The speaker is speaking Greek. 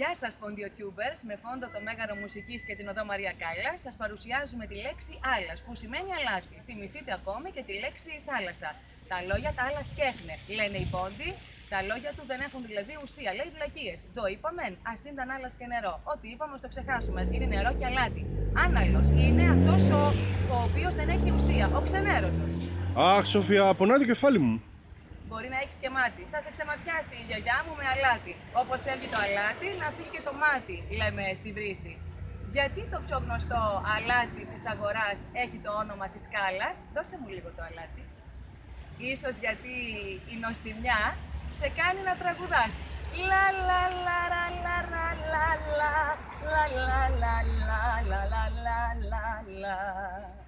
Γεια σας ποντιοτιούμπερς, με φόντο το Μέγαρο Μουσικής και την Οδό Μαρία Κάλλα σας παρουσιάζουμε τη λέξη άλλας που σημαίνει αλάτι. Θυμηθείτε ακόμη και τη λέξη θάλασσα. Τα λόγια τα άλλα σκέχνε, λένε οι πόντι, τα λόγια του δεν έχουν δηλαδή ουσία, λέει βλακίες. Το είπαμε, ας ήταν άλλας και νερό. Ό,τι είπαμε, το ξεχάσουμε, ας γίνει νερό και αλάτι. Άναλος είναι αυτός ο, ο οποίος δεν έχει ουσία, ο ξενέρωτος. Αχ, Σοφία, πονάει το κεφάλι μου. Μπορεί να έχει και μάτι. Θα σε ξεματιάσει η γιαγιά μου με αλάτι. Όπω φεύγει το αλάτι, να φύγει και το μάτι, λέμε στην βρύση. Γιατί το πιο γνωστό αλάτι της αγοράς έχει το όνομα της κάλας, δώσε μου λίγο το αλάτι. Ίσως γιατί η νοστιμιά σε κάνει να τραγουδάς. Λα λα λα ρα λα ρα λα λα λα λα λα λα λα λα λα λα